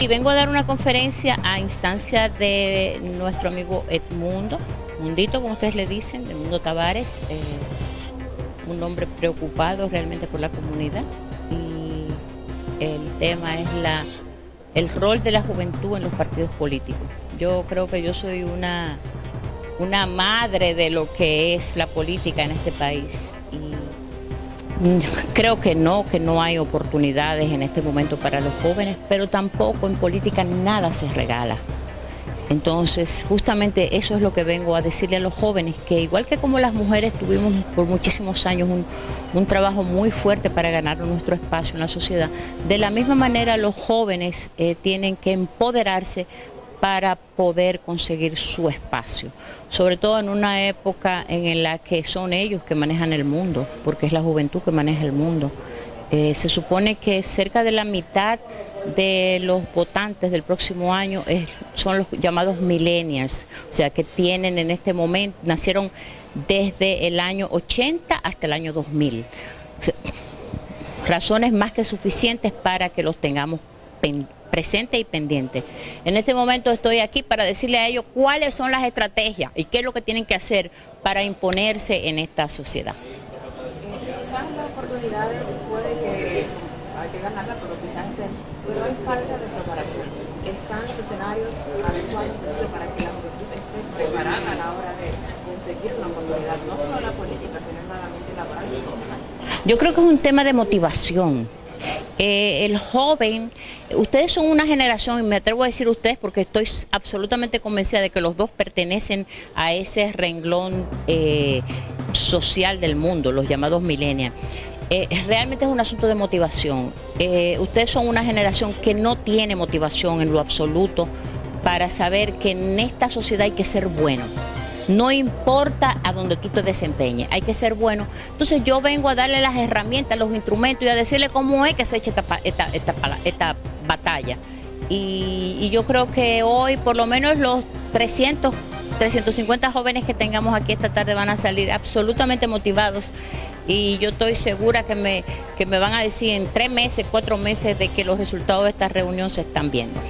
Y vengo a dar una conferencia a instancia de nuestro amigo Edmundo, Mundito, como ustedes le dicen, Edmundo Tavares, eh, un hombre preocupado realmente por la comunidad. Y el tema es la, el rol de la juventud en los partidos políticos. Yo creo que yo soy una, una madre de lo que es la política en este país. Creo que no, que no hay oportunidades en este momento para los jóvenes, pero tampoco en política nada se regala. Entonces, justamente eso es lo que vengo a decirle a los jóvenes, que igual que como las mujeres tuvimos por muchísimos años un, trabajo muy fuerte para ganar nuestro espacio en la sociedad, de la misma manera los jóvenes eh, tienen que empoderarse para poder conseguir su espacio, sobre todo en una época en la que son ellos que manejan el mundo, porque es la juventud que maneja el mundo. Eh, se supone que cerca de la mitad de los votantes del próximo año son los llamados millennials, o sea que tienen en este momento, nacieron desde el año 80 hasta el año 2000. razones más que suficientes para que los tengamos pendientes presente y pendiente. En este momento estoy aquí para decirle a ellos cuáles son las estrategias y qué es lo que tienen que hacer para imponerse en esta sociedad. Quizás las oportunidades puede que hay que ganarla, pero quizás pero hay falta de preparación. Están los escenarios adecuados para que la juventud esté preparada a la hora de conseguir una oportunidad, no solo la política, sino en la mente laboral y profesional. Yo creo que es un tema de motivación eh, el joven, ustedes son una generación, y me atrevo a decir ustedes porque estoy absolutamente convencida de que los dos pertenecen a ese renglón eh, social del mundo, los llamados millennials. Eh, realmente es un asunto de motivación. ustedes son una generación que no tiene motivación en lo absoluto para saber que en esta sociedad hay que ser bueno. No importa a donde tú te desempeñes, hay que ser bueno. Entonces yo vengo a darle las herramientas, los instrumentos y a decirle cómo es que se echa esta, esta, batalla. Y, yo creo que hoy por lo menos los 300, 350 jóvenes que tengamos aquí esta tarde van a salir absolutamente motivados y yo estoy segura que me, que me van a decir en tres meses, cuatro meses de que los resultados de esta reunión se están viendo.